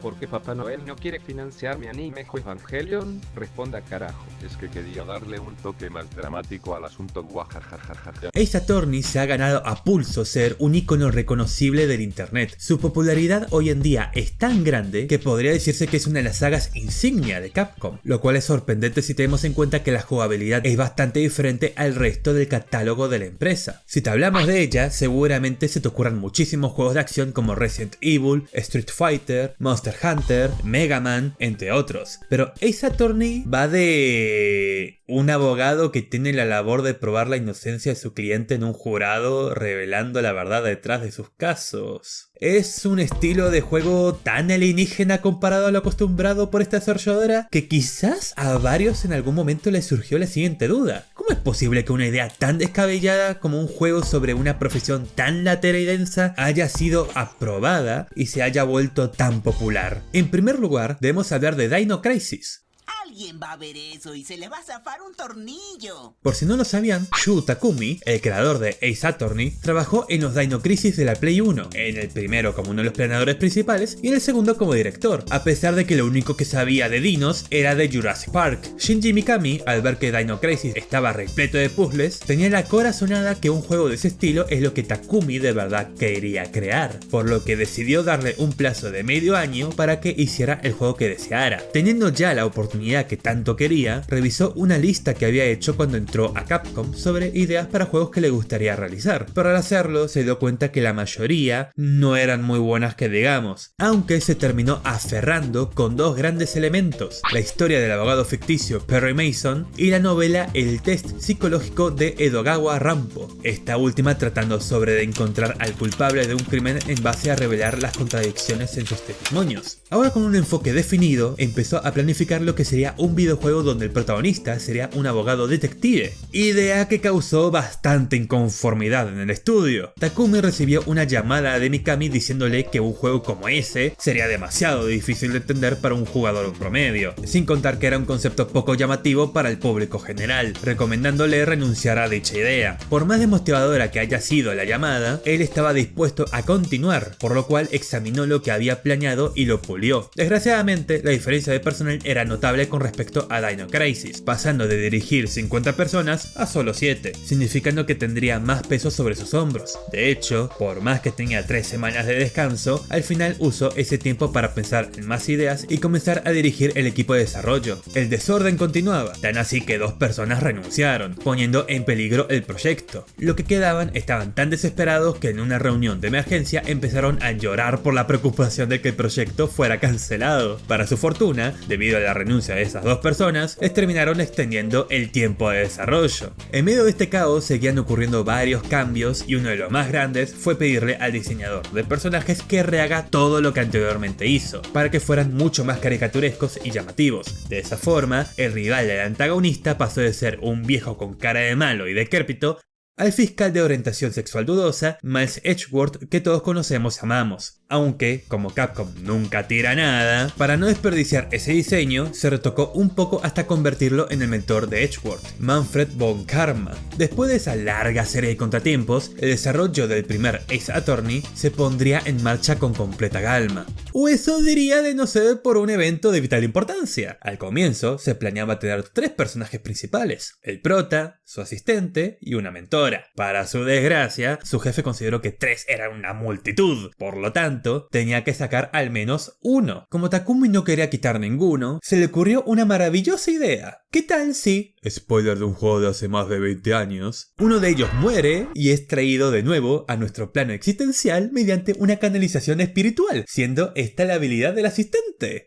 ¿Por qué Papá Noel no quiere financiar mi anime Evangelion? Responda carajo. Es que quería darle un toque más dramático al asunto guajajajaja. Ace Attorney se ha ganado a pulso ser un icono reconocible del internet. Su popularidad hoy en día es tan grande que podría decirse que es una de las sagas insignia de Capcom, lo cual es sorprendente si tenemos en cuenta que la jugabilidad es bastante diferente al resto del catálogo de la empresa. Si te hablamos de ella, seguramente se te ocurran muchísimos juegos de acción como Resident Evil, Street Fighter, Monster Hunter, Mega Man, entre otros. Pero Ace Attorney va de un abogado que tiene la labor de probar la inocencia de su cliente en un jurado revelando la verdad detrás de sus casos. Es un estilo de juego tan alienígena comparado a lo acostumbrado por esta desarrolladora que quizás a varios en algún momento les surgió la siguiente duda. ¿Cómo es posible que una idea tan descabellada como un juego sobre una profesión tan latera y densa haya sido aprobada y se haya vuelto tan popular? En primer lugar, debemos hablar de Dino Crisis, Alguien va a ver eso y se le va a zafar un tornillo. Por si no lo sabían, Shu Takumi, el creador de Ace Attorney, trabajó en los Dino Crisis de la Play 1, en el primero como uno de los planeadores principales y en el segundo como director, a pesar de que lo único que sabía de dinos era de Jurassic Park. Shinji Mikami, al ver que Dino Crisis estaba repleto de puzzles, tenía la corazonada que un juego de ese estilo es lo que Takumi de verdad quería crear, por lo que decidió darle un plazo de medio año para que hiciera el juego que deseara. Teniendo ya la oportunidad que tanto quería, revisó una lista que había hecho cuando entró a Capcom sobre ideas para juegos que le gustaría realizar, pero al hacerlo se dio cuenta que la mayoría no eran muy buenas que digamos, aunque se terminó aferrando con dos grandes elementos, la historia del abogado ficticio Perry Mason y la novela El test psicológico de Edogawa Rampo, esta última tratando sobre de encontrar al culpable de un crimen en base a revelar las contradicciones en sus testimonios. Ahora con un enfoque definido, empezó a planificar lo que sería un videojuego donde el protagonista sería un abogado detective, idea que causó bastante inconformidad en el estudio. Takumi recibió una llamada de Mikami diciéndole que un juego como ese sería demasiado difícil de entender para un jugador promedio, sin contar que era un concepto poco llamativo para el público general, recomendándole renunciar a dicha idea. Por más demotivadora que haya sido la llamada, él estaba dispuesto a continuar, por lo cual examinó lo que había planeado y lo pulió. Desgraciadamente, la diferencia de personal era notable con respecto a Dino Crisis, pasando de dirigir 50 personas a solo 7, significando que tendría más peso sobre sus hombros. De hecho, por más que tenía 3 semanas de descanso, al final usó ese tiempo para pensar en más ideas y comenzar a dirigir el equipo de desarrollo. El desorden continuaba, tan así que dos personas renunciaron, poniendo en peligro el proyecto. Lo que quedaban estaban tan desesperados que en una reunión de emergencia empezaron a llorar por la preocupación de que el proyecto fuera cancelado. Para su fortuna, debido a la renuncia de esas dos personas, terminaron extendiendo el tiempo de desarrollo. En medio de este caos seguían ocurriendo varios cambios y uno de los más grandes fue pedirle al diseñador de personajes que rehaga todo lo que anteriormente hizo, para que fueran mucho más caricaturescos y llamativos. De esa forma, el rival del antagonista pasó de ser un viejo con cara de malo y decrépito al fiscal de orientación sexual dudosa, Miles Edgeworth, que todos conocemos y amamos. Aunque, como Capcom nunca tira nada, para no desperdiciar ese diseño, se retocó un poco hasta convertirlo en el mentor de Edgeworth, Manfred von Karma. Después de esa larga serie de contratiempos, el desarrollo del primer Ace Attorney se pondría en marcha con completa calma. O eso diría de no ser por un evento de vital importancia. Al comienzo, se planeaba tener tres personajes principales, el prota, su asistente y una mentora. Para su desgracia, su jefe consideró que tres eran una multitud, por lo tanto, tenía que sacar al menos uno. Como Takumi no quería quitar ninguno, se le ocurrió una maravillosa idea. ¿Qué tal si, spoiler de un juego de hace más de 20 años, uno de ellos muere y es traído de nuevo a nuestro plano existencial mediante una canalización espiritual, siendo esta la habilidad del asistente?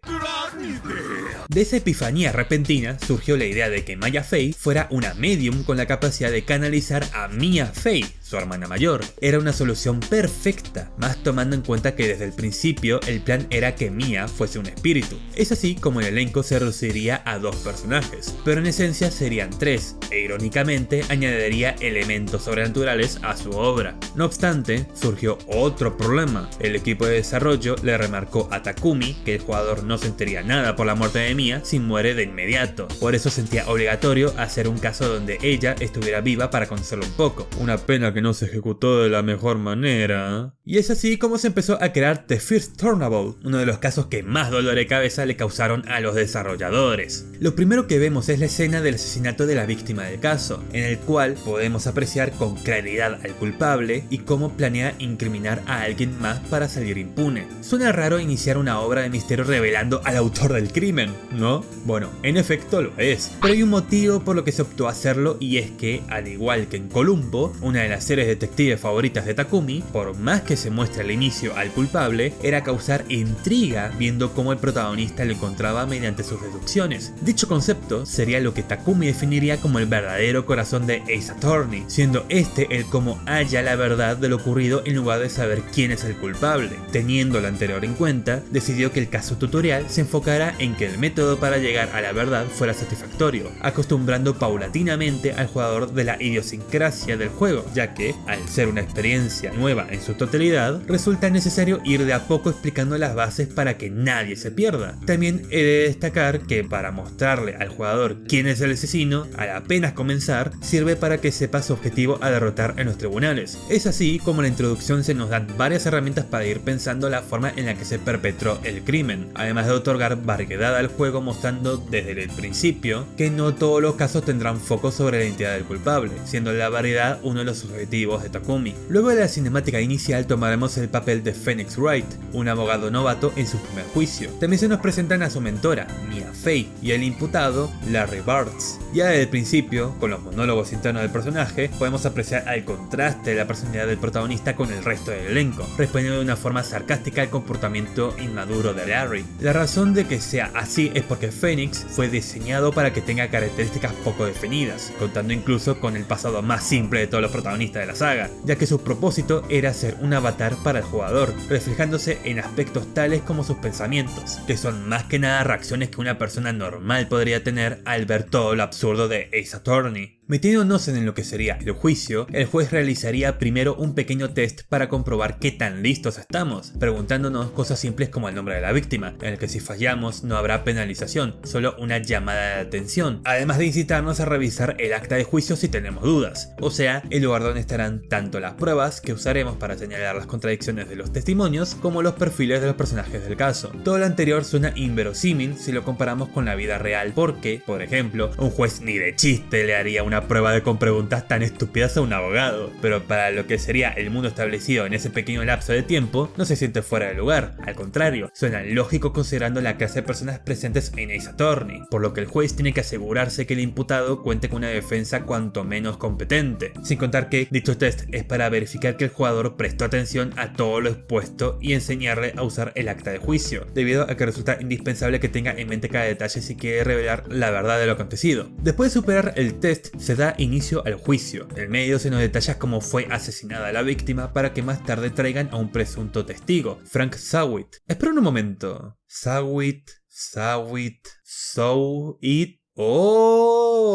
De esa epifanía repentina surgió la idea de que Maya Fey fuera una medium con la capacidad de canalizar a Mia Fey, su hermana mayor. Era una solución perfecta, más tomando en cuenta que desde el principio el plan era que Mia fuese un espíritu. Es así como el elenco se reduciría a dos personajes, pero en esencia serían tres, e irónicamente añadiría elementos sobrenaturales a su obra. No obstante, surgió otro problema. El equipo de desarrollo le remarcó a Takumi que el jugador no sentiría nada por la muerte de Mia si muere de inmediato. Por eso sentía obligatorio hacer un caso donde ella estuviera viva para conocerlo un poco. Una pena que no se ejecutó de la mejor manera. Y es así como se empezó a crear The First Turnable, uno de los casos que más dolor de cabeza le causaron a los desarrolladores. Lo primero que vemos es la escena del asesinato de la víctima del caso, en el cual podemos apreciar con claridad al culpable y cómo planea incriminar a alguien más para salir impune. Suena raro iniciar una obra de misterio revelando al autor del crimen, ¿no? Bueno, en efecto lo es, pero hay un motivo por lo que se optó a hacerlo y es que, al igual que en Columbo, una de las detectives favoritas de Takumi, por más que se muestre al inicio al culpable, era causar intriga viendo cómo el protagonista lo encontraba mediante sus deducciones. Dicho concepto sería lo que Takumi definiría como el verdadero corazón de Ace Attorney, siendo este el cómo halla la verdad de lo ocurrido en lugar de saber quién es el culpable. Teniendo lo anterior en cuenta, decidió que el caso tutorial se enfocara en que el método para llegar a la verdad fuera satisfactorio, acostumbrando paulatinamente al jugador de la idiosincrasia del juego, ya que, al ser una experiencia nueva en su totalidad, resulta necesario ir de a poco explicando las bases para que nadie se pierda. También he de destacar que para mostrarle al jugador quién es el asesino, al apenas comenzar, sirve para que sepa su objetivo a derrotar en los tribunales. Es así como la introducción se nos dan varias herramientas para ir pensando la forma en la que se perpetró el crimen, además de otorgar variedad al juego mostrando desde el principio que no todos los casos tendrán foco sobre la identidad del culpable, siendo la variedad uno de los objetivos de Takumi. Luego de la cinemática inicial tomaremos el papel de Phoenix Wright, un abogado novato en su primer juicio. También se nos presentan a su mentora, Mia Fey, y el imputado, Larry Bartz. Ya desde el principio, con los monólogos internos del personaje, podemos apreciar el contraste de la personalidad del protagonista con el resto del elenco, respondiendo de una forma sarcástica al comportamiento inmaduro de Larry. La razón de que sea así es porque Phoenix fue diseñado para que tenga características poco definidas, contando incluso con el pasado más simple de todos los protagonistas de la saga, ya que su propósito era ser un avatar para el jugador, reflejándose en aspectos tales como sus pensamientos, que son más que nada reacciones que una persona normal podría tener al ver todo lo absurdo de Ace Attorney. Metiéndonos en lo que sería el juicio, el juez realizaría primero un pequeño test para comprobar qué tan listos estamos, preguntándonos cosas simples como el nombre de la víctima, en el que si fallamos no habrá penalización, solo una llamada de atención, además de incitarnos a revisar el acta de juicio si tenemos dudas, o sea, el lugar donde estarán tanto las pruebas que usaremos para señalar las contradicciones de los testimonios como los perfiles de los personajes del caso. Todo lo anterior suena inverosímil si lo comparamos con la vida real porque, por ejemplo, un juez ni de chiste le haría una prueba de con preguntas tan estúpidas a un abogado, pero para lo que sería el mundo establecido en ese pequeño lapso de tiempo, no se siente fuera de lugar, al contrario, suena lógico considerando la clase de personas presentes en Ace Attorney, por lo que el juez tiene que asegurarse que el imputado cuente con una defensa cuanto menos competente, sin contar que dicho test es para verificar que el jugador prestó atención a todo lo expuesto y enseñarle a usar el acta de juicio, debido a que resulta indispensable que tenga en mente cada detalle si quiere revelar la verdad de lo acontecido. Después de superar el test, se da inicio al juicio. En medio se nos detalla cómo fue asesinada la víctima para que más tarde traigan a un presunto testigo, Frank Sawit. Espera un momento. Sawit, Sawit, Sawit. ¡Oh!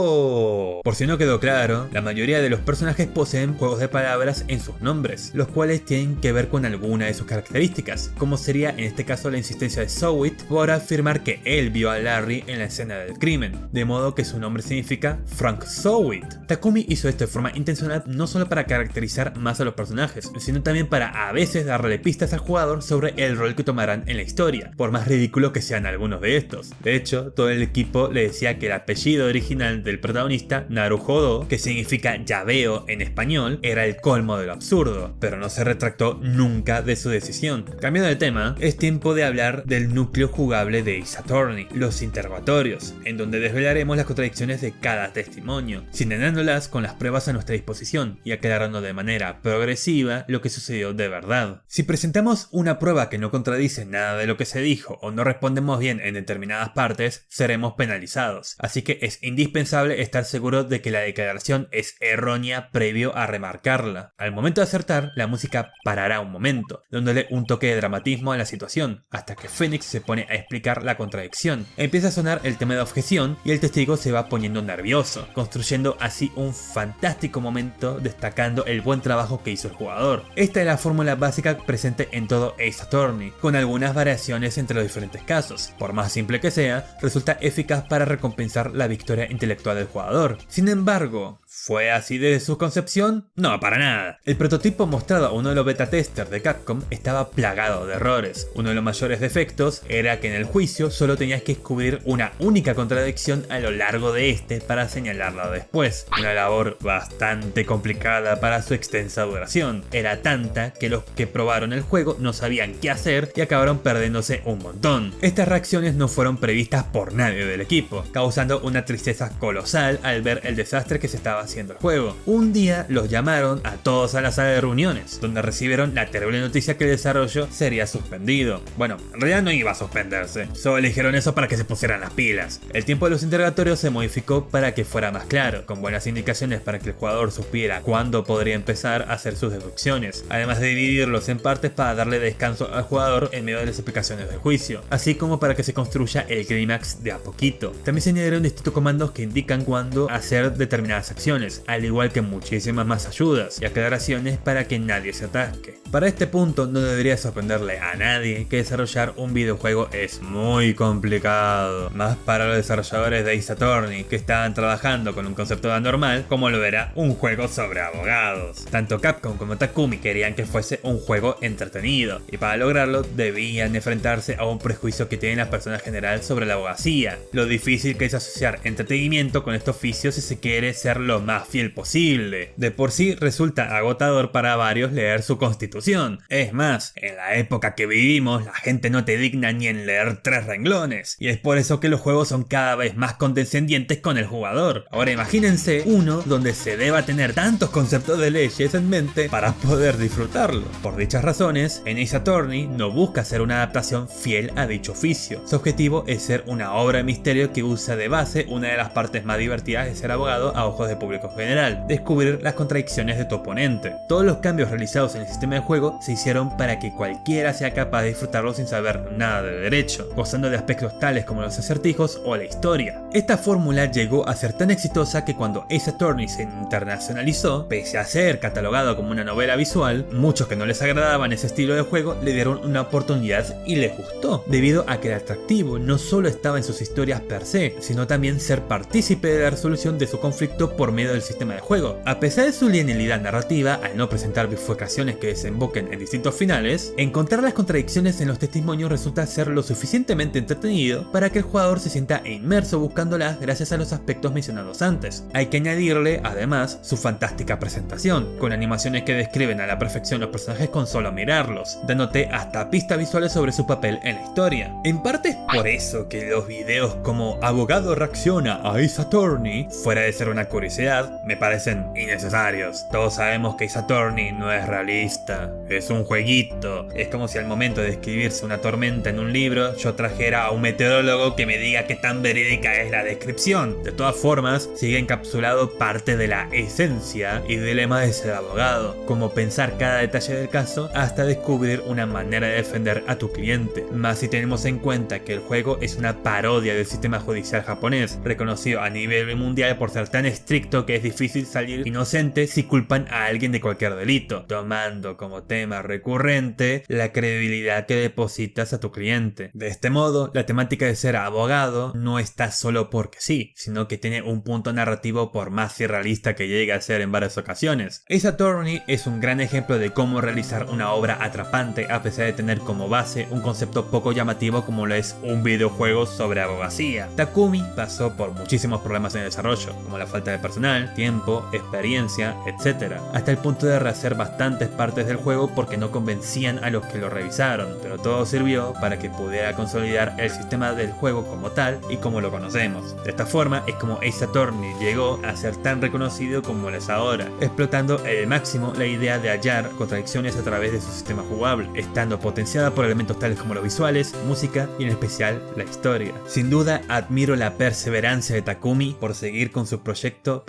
Por si no quedó claro, la mayoría de los personajes poseen juegos de palabras en sus nombres, los cuales tienen que ver con alguna de sus características, como sería en este caso la insistencia de Sowit por afirmar que él vio a Larry en la escena del crimen, de modo que su nombre significa Frank Sowit. Takumi hizo esto de forma intencional no solo para caracterizar más a los personajes, sino también para a veces darle pistas al jugador sobre el rol que tomarán en la historia, por más ridículo que sean algunos de estos. De hecho, todo el equipo le decía que el apellido original del protagonista, Naruhodo, que significa llaveo en español, era el colmo de lo absurdo, pero no se retractó nunca de su decisión. Cambiando de tema, es tiempo de hablar del núcleo jugable de Attorney, los interrogatorios, en donde desvelaremos las contradicciones de cada testimonio, sinenándolas con las pruebas a nuestra disposición y aclarando de manera progresiva lo que sucedió de verdad. Si presentamos una prueba que no contradice nada de lo que se dijo o no respondemos bien en determinadas partes, seremos penalizados, así que es indispensable estar seguro de que la declaración es errónea previo a remarcarla. Al momento de acertar, la música parará un momento, dándole un toque de dramatismo a la situación, hasta que Phoenix se pone a explicar la contradicción. Empieza a sonar el tema de objeción y el testigo se va poniendo nervioso, construyendo así un fantástico momento destacando el buen trabajo que hizo el jugador. Esta es la fórmula básica presente en todo Ace Attorney, con algunas variaciones entre los diferentes casos. Por más simple que sea, resulta eficaz para recompensar la victoria intelectual del jugador. Sin embargo, ¿Fue así desde su concepción? No, para nada. El prototipo mostrado a uno de los beta testers de Capcom estaba plagado de errores. Uno de los mayores defectos era que en el juicio solo tenías que descubrir una única contradicción a lo largo de este para señalarla después. Una labor bastante complicada para su extensa duración. Era tanta que los que probaron el juego no sabían qué hacer y acabaron perdiéndose un montón. Estas reacciones no fueron previstas por nadie del equipo, causando una tristeza colosal al ver el desastre que se estaba haciendo el juego. Un día los llamaron a todos a la sala de reuniones, donde recibieron la terrible noticia que el desarrollo sería suspendido. Bueno, en realidad no iba a suspenderse, solo eligieron eso para que se pusieran las pilas. El tiempo de los interrogatorios se modificó para que fuera más claro, con buenas indicaciones para que el jugador supiera cuándo podría empezar a hacer sus deducciones, además de dividirlos en partes para darle descanso al jugador en medio de las explicaciones del juicio, así como para que se construya el clímax de a poquito. También se añadieron distintos comandos que indican cuándo hacer determinadas acciones, al igual que muchísimas más ayudas y aclaraciones para que nadie se atasque. Para este punto no debería sorprenderle a nadie que desarrollar un videojuego es muy complicado, más para los desarrolladores de Ace Attorney que estaban trabajando con un concepto anormal como lo era un juego sobre abogados. Tanto Capcom como Takumi querían que fuese un juego entretenido y para lograrlo debían enfrentarse a un prejuicio que tienen las personas en general sobre la abogacía, lo difícil que es asociar entretenimiento con este oficio si se quiere ser lo más fiel posible. De por sí resulta agotador para varios leer su constitución es más, en la época que vivimos, la gente no te digna ni en leer tres renglones. Y es por eso que los juegos son cada vez más condescendientes con el jugador. Ahora imagínense uno donde se deba tener tantos conceptos de leyes en mente para poder disfrutarlo. Por dichas razones, en Ace Attorney no busca ser una adaptación fiel a dicho oficio. Su objetivo es ser una obra de misterio que usa de base una de las partes más divertidas de ser abogado a ojos de público general, descubrir las contradicciones de tu oponente. Todos los cambios realizados en el sistema de juego se hicieron para que cualquiera sea capaz de disfrutarlo sin saber nada de derecho, gozando de aspectos tales como los acertijos o la historia. Esta fórmula llegó a ser tan exitosa que cuando Ace Attorney se internacionalizó, pese a ser catalogado como una novela visual, muchos que no les agradaban ese estilo de juego le dieron una oportunidad y les gustó, debido a que el atractivo no solo estaba en sus historias per se, sino también ser partícipe de la resolución de su conflicto medio del sistema de juego. A pesar de su linealidad narrativa, al no presentar bifurcaciones que desembocan en distintos finales, encontrar las contradicciones en los testimonios resulta ser lo suficientemente entretenido para que el jugador se sienta inmerso buscándolas gracias a los aspectos mencionados antes. Hay que añadirle, además, su fantástica presentación, con animaciones que describen a la perfección los personajes con solo mirarlos, dándote hasta pistas visuales sobre su papel en la historia. En parte es por eso que los videos como Abogado reacciona a Ace Attorney, fuera de ser una curiosidad, me parecen innecesarios. Todos sabemos que Ace Attorney no es realista, es un jueguito. Es como si al momento de escribirse una tormenta en un libro, yo trajera a un meteorólogo que me diga qué tan verídica es la descripción. De todas formas, sigue encapsulado parte de la esencia y dilema de ser abogado, como pensar cada detalle del caso hasta descubrir una manera de defender a tu cliente. Más si tenemos en cuenta que el juego es una parodia del sistema judicial japonés, reconocido a nivel mundial por ser tan estricto que es difícil salir inocente si culpan a alguien de cualquier delito, tomando como tema recurrente la credibilidad que depositas a tu cliente. De este modo, la temática de ser abogado no está solo porque sí, sino que tiene un punto narrativo por más irrealista que llegue a ser en varias ocasiones. Ace Attorney es un gran ejemplo de cómo realizar una obra atrapante a pesar de tener como base un concepto poco llamativo como lo es un videojuego sobre abogacía. Takumi pasó por muchísimos problemas en el desarrollo, como la falta de personal, tiempo, experiencia, etc. Hasta el punto de rehacer bastantes partes del juego porque no convencían a los que lo revisaron, pero todo sirvió para que pudiera consolidar el sistema del juego como tal y como lo conocemos. De esta forma es como Ace Attorney llegó a ser tan reconocido como lo es ahora, explotando el máximo la idea de hallar contradicciones a través de su sistema jugable, estando potenciada por elementos tales como los visuales, música y en especial la historia. Sin duda admiro la perseverancia de Takumi por seguir con su proyecto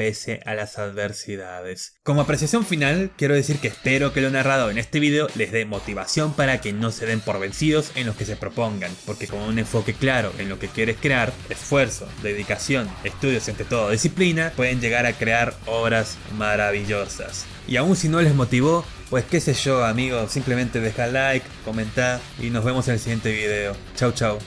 a las adversidades. Como apreciación final, quiero decir que espero que lo narrado en este video les dé motivación para que no se den por vencidos en lo que se propongan, porque con un enfoque claro en lo que quieres crear, esfuerzo, dedicación, estudios entre todo disciplina, pueden llegar a crear obras maravillosas. Y aún si no les motivó, pues qué sé yo amigos, simplemente deja like, comenta y nos vemos en el siguiente video. Chau chau.